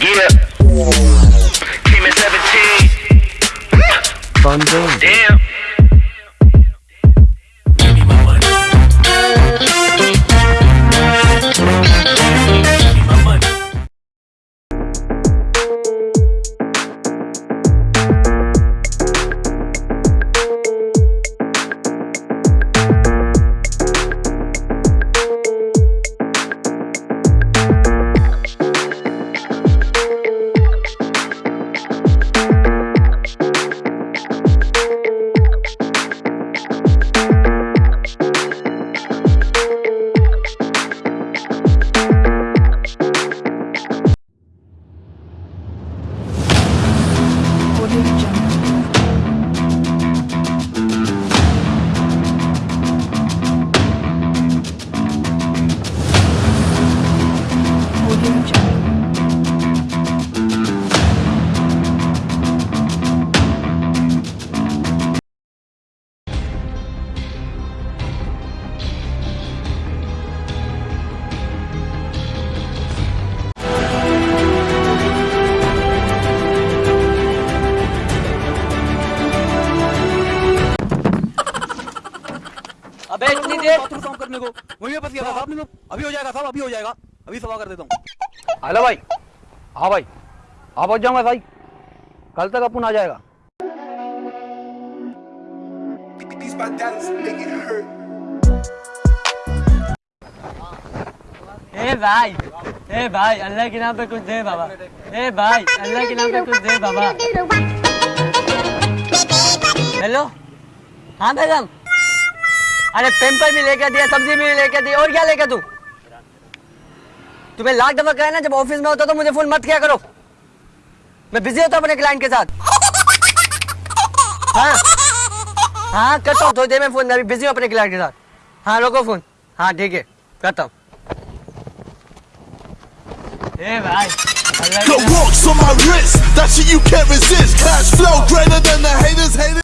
Yeah. Came at 17. Damn. ابے اتنی دیر کام کرنے کو مجھے پتہ صاحب ابھی ہو جائے گا صاحب، ابھی ہو جائے گا۔ ابھی سوا کر دیتا ہوں۔ ہلو بھائی ہاں بھائی آ پہنچ جاؤں گا بھائی کل تک اپن آ جائے گا۔ اے بھائی اے بھائی اللہ کے نام پہ کچھ دے بابا۔ اے بھائی اللہ کے نام پہ کچھ دے بابا۔ ہیلو؟ ہاں بیگم ارے پیمپر بھی لے کے دیا سبزی بھی لے کے دی اور کیا لے کے تو تمہیں لاکھ دفعہ کہا جب آفس میں ہوتا تو مجھے فون مت کیا کرو۔ میں بزی ہوتا اپنے کلائنٹ کے ساتھ۔ ہاں۔ ہاں کرتا ہوں تھوڑی دیر میں فون میں بزی ہوں اپنے کلائنٹ کے ساتھ۔ ہاں روکو فون ہاں ٹھیک ہے کرتا ہوں Hey, bro.